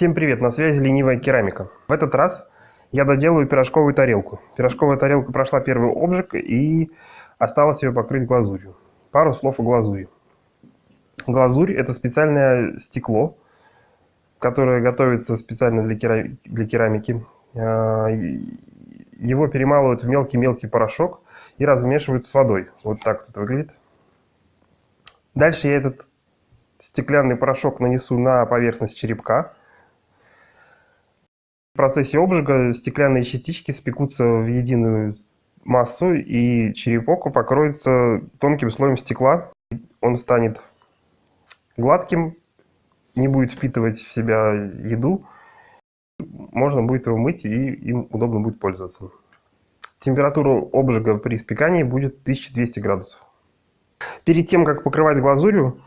Всем привет, на связи ленивая керамика. В этот раз я доделаю пирожковую тарелку. Пирожковая тарелка прошла первый обжиг и осталось ее покрыть глазурью. Пару слов о глазури. Глазурь – это специальное стекло, которое готовится специально для, кера... для керамики. А, его перемалывают в мелкий-мелкий порошок и размешивают с водой. Вот так это выглядит. Дальше я этот стеклянный порошок нанесу на поверхность черепка. Процессе обжига стеклянные частички спекутся в единую массу, и черепок покроется тонким слоем стекла. Он станет гладким, не будет впитывать в себя еду. Можно будет его мыть, и им удобно будет пользоваться. Температура обжига при спекании будет 1200 градусов. Перед тем, как покрывать глазурью,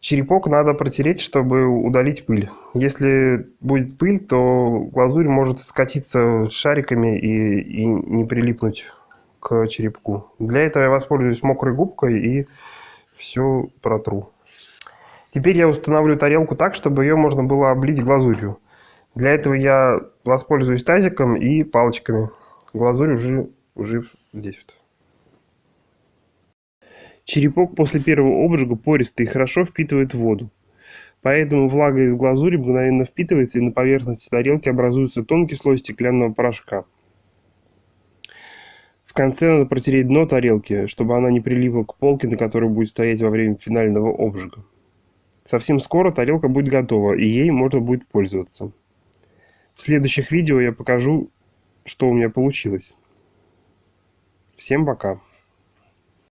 черепок надо протереть, чтобы удалить пыль. Если будет пыль, то глазурь может скатиться шариками и, и не прилипнуть к черепку. Для этого я воспользуюсь мокрой губкой и все протру. Теперь я установлю тарелку так, чтобы ее можно было облить глазурью. Для этого я воспользуюсь тазиком и палочками. Глазурь уже уже здесь вот. Черепок после первого обжига пористый и хорошо впитывает воду. Поэтому влага из глазури мгновенно впитывается и на поверхности тарелки образуется тонкий слой стеклянного порошка. В конце надо протереть дно тарелки, чтобы она не прилипла к полке, на которой будет стоять во время финального обжига. Совсем скоро тарелка будет готова, и ей можно будет пользоваться. В следующих видео я покажу, что у меня получилось. Всем пока.